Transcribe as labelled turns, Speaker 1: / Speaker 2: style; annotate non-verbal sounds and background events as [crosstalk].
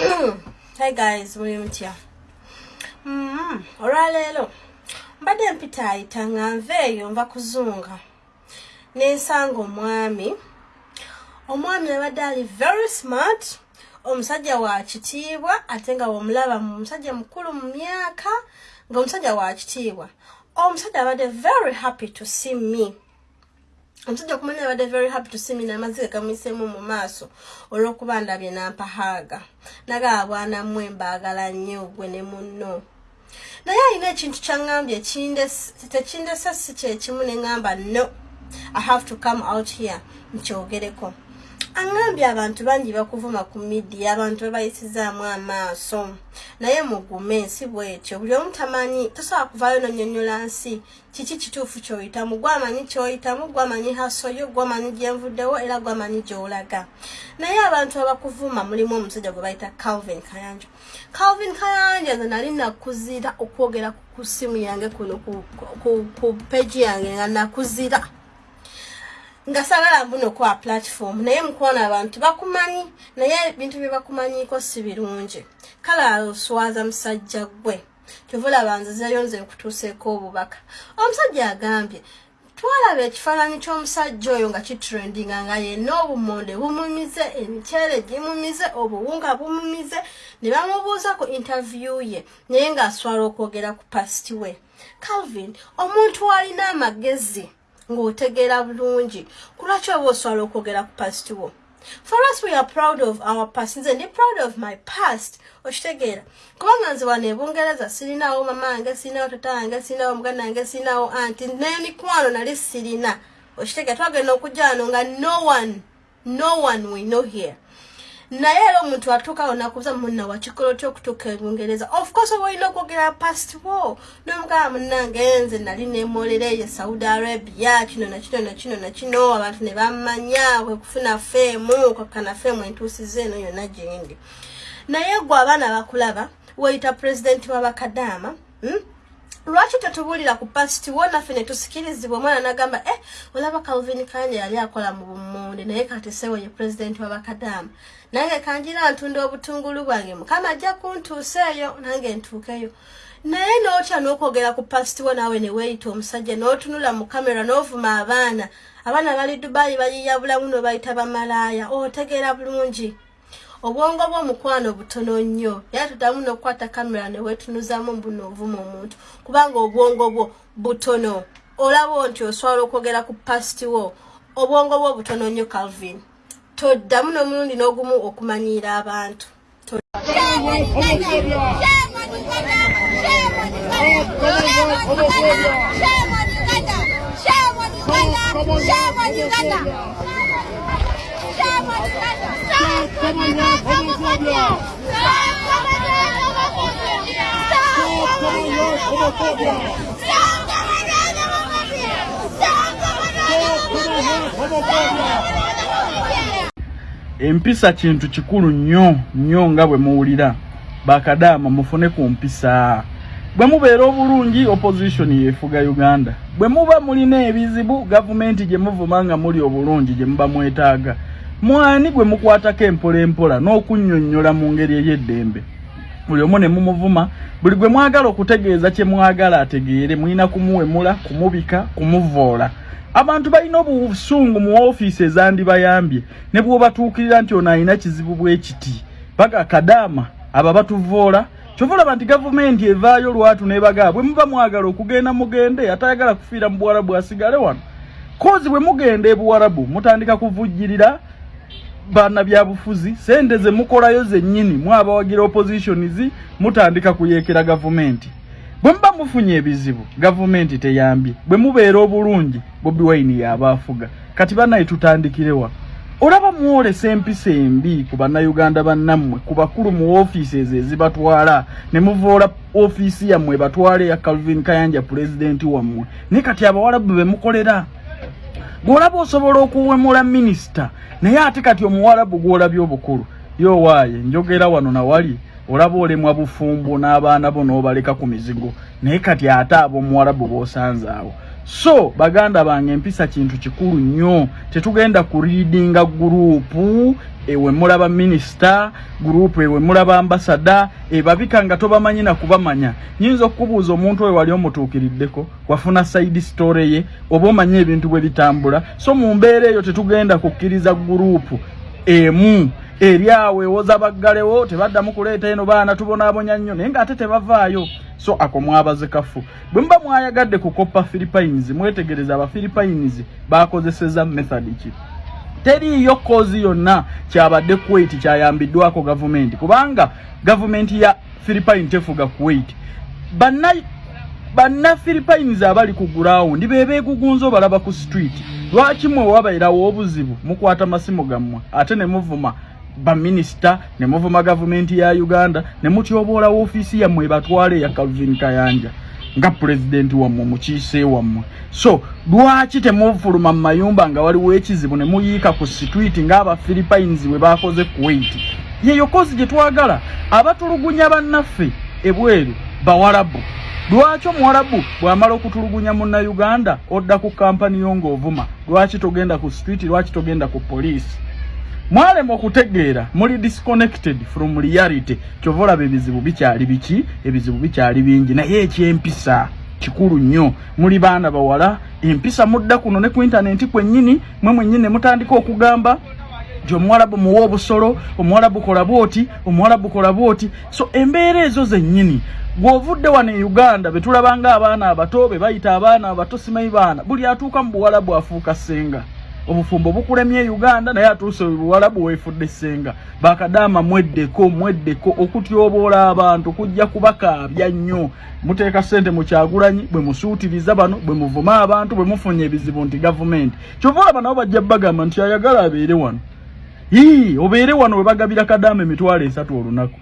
Speaker 1: [clears throat] hi guys. Muli mutya mm, olwaleero mbadde mpitaayita nga nveeyo nva kuzunga. Nensanga omwami. Omwami abadde ali very smart. Omusajja wa kitiibwa ate nga womulaba mu musajja mukulu mu myaka nga omusajja wa kitiibwa. Omusajja abadde very happy to see me omusajja okumanya abadde very happy to see me namaziga gamuyiseemu mu maaso olw'okuba ndabye nampahaaga nagaba bwana mmwe mbaagala nnyo gwe ne munno. Naye alina ekintu kyaŋŋambye tekindesa si kyekimu ne ŋŋamba no i have to come out here nkyogereko aŋŋambye abantu bangi bakuvuma ku midiya abantu bebayisizaamu amaaso. Naye mugume nsi bwetyo buli omu tamanyi tosobola kuvaayo nonyonyola nsi. Kiki kituufu kyoyitamu gwamanyi kyoyitamu gwamanyi hasoyo gwamanyi gyenvuddewo era gwamanyi gyolaga naye abantu abakuvuma mulimu omusajja gwe bayita calvin kayanja. Calvin kayanja nze nali nakuzira okwogera ku simu yange kuno ku peji yange nga nakuzira nga sagala mbuno kwa platform naye mukuona abantu bakumanyi naye ebintu bye bakumanyiko si birungi. Kale oswaza musajja gwe kyovulaba nzizeyo nze nkutuuseeko obubaka. Omusajja agambye twalaba ekifaananyi ky'omusajja oyo nga kitrendinga nga yenna obumonde bumumize emikyere gimumize obuwunga bumumize ne bamubuuza ku interview ye naye ng'aswala okwogera ku pasti we. Calvin omuntu alina amagezi ng'otegeera bulungi. Kulwaki oba oswala okwogera ku past wo? For us we are proud of our past. Nze ndi proud of my past. Okitegeera. Kubanga nze wano ebungereza sirinawo mama wange sirinawo tata wange sirinawo muganda wange sirinawo anti n'emikwano nali sirina. Okitegeera twagenda okujja wano nga no one no one we know here naye era omuntu atuuka onakubuza munna wakikola otya okutuuka ebungereza of course oba olina okwogera past wo nomugaba munnange nze nali nemolera eyo saudi arabia kino nakino nakino nakino abantu ne bamanya kwekufuna feemu kakana feemu entuusiza eno yonna gyendi naye gwe abaana bakulaba weyita pulezidenti wabakadaama hmm? Lwaki tetubuulira ku pasiti wo naffe netusikirizibwa omwana nagamba e olaba calvin kanja yali akola mu bumonde naye katesewo ye pulezidenti wabakadaama nange kanjira ntunda obutungulu bwange. Mukama ajja kuntuusa eyo nange ntuukeyo. Naye nootya n'okwogera ku pasiti wo naawe neweeyita omusajja n'otunula mu kamera n'ovuma abaana. Abaana bali dubayi bayiya bulamu nobayita bamalaaya. Otegeera bulungi obwongo bw'omukwano butono nnyo. Era tuddamu n'okukwata kamera ne weetunuzamu mbuno ovuma omuntu. Kubanga obwongo bwo butono. Olaba nti oswala okwogera ku pasiti wo. Obwongo bwo butono nnyo calvin. Toddamu n'omulundi n'ogumu okumanyiira abantu
Speaker 2: empisa kintu kikulu nnyo nnyo nga bwe muwulira. Bakadaama mufune ku mpisa. Bwe mubeera obulungi opposition yeefuga uganda. Bwe muba mulina ebizibu gavumenti gye muvuma nga muli obulungi gye muba mwetaaga mwani gwe mukwatako empola empola n'okunnyonnyola mu ngeri ey'eddembe? Buli omu ne mumuvuma buli gwe mwagala okutegeeza kye mwagala ategeere mulina kumuwemula kumubika kumuvoola abantu balina obusungu mu ofiisi ezandibayambye ne bw'obatuukirira nti ono alina kizibu bwe kiti. Baga kadaama abo batuvoola kyova olaba nti gavumenti evaayo lwatu nebagaa bwe muba mwagala okugenda mugende atayagala kufiira mu buwarabu asigale wano. Kozi bwe mugenda ebuwarabu mutandika kuvujjirira baana byabufuzi sente ze mukolayo zennyini mwabawagira oppositions mutandika kuyeekera gavumenti. Bwe muba mufunye ebizibu gavumenti teyambye. Bwe mubeera obulungi bobi wine yaaba afuga. Kati bannaye tutandikirewa olaba mwolesa empisa embi ku bannayuganda bannammwe ku bakulu mu ofiisi ezo ezibatwala ne muvoola ofiisi yammwe batwale ya calvin kayanja pulezidenti wammwe. Naye kati abawalabu be mukolera gw'olaba osobola okuwemula minisita naye ate kati omuwalabu gw'olabye obukulu. Yowaaye njogera wano nawali olaba olemwa bufumbo n'abaana bo n'obaleka ku mizigo. Naye kati ate ab'omuwalabu b'osanze awo so baganda bange empisa kintu kikulu nnyo. Tetugenda kuriidinga guruupu ewe mulaba minisita guruupu ewe mulaba ambasada ebabika nga tobamanyi nakubamanya nyinza okukubuuza omuntu oyo wali omutuukiriddeko wafuna saidi story ye oba omanyi ebintu bwe bitambula. So mu mbeera eyo tetugenda kukkiriza guruupu emu eri awo ewoza baggalewo tebaddamu kuleeta eno baana tubonaabonya nnyo naye ng'ate tebavaayo. So ako mwabaze kafu. Bwe muba mwayagadde kukoppa philippines mwetegereza abafilippines bakozeseza method ki? Teriiyo kozi yonna kyabadde kuwait kyayambiddwako gavumenti kubanga gavumenti ya philippine tefuga kuwait. Banna banna philippines abali ku gurawundi bebeegugunza obalaba ku street. Lwaki mwe wabairawo obuzibu? Mukwata masimu gammwe ate ne muvuma baminisita ne muvuma gavumenti ya uganda ne mutyoboola woofiisi yammwe ebatwala eya calvin kayanja nga pulezidenti wammwe mukiise wammwe. So lwaki temufuluma mu mayumba nga waliwo ekizibu ne muyiika ku sitwiti ng'abafilippines bwe bakoze kuwait? Yeyo kozi gye twagala abatulugunya bannaffe ebweru bawarabu lwaki omuwarabu bw'amala okutulugunya munnayuganda odda ku kampani yo ng'ovuma? Lwaki togenda ku street? Lwaki togenda ku poliisi mwalema okutegeera muli disconnected from reality. Kyova olaba ebizibu bikyali biki? Ebizibu bikyali bingi. Naye ekyempisa kikulu nnyo. Muli baana bawala. Empisa mudda kuno ne ku intaneti kwennyini. Mwe mwennyini ne mutandika okugamba nti omuwalabu muwa obusolo omuwalabu kola bwoti omuwalabu kola bwoti. So embeera ezo zennyini gw'ovudde wano e uganda be tulabanga abaana abato be bayita abaana abato simanyi baana buli atuuka mu buwalabu afuuka ssenga obufumbo bukulemye uganda naye atuuse buwalabu weefudde ssenga bakadaama mweddeko mweddeko okutyoboola abantu kujja kubakaabya nnyo. Muteeka ssente mu kyagulanyi bwe musuutiriza bano bwe muvuma abantu bwe mufunye ebizibu nti gavumenti. Kyova olaba nabo bajja bagamba nti ayagala abeere wano. Ii obeere wano we bagabira kadaama emitwalo esatu olunaku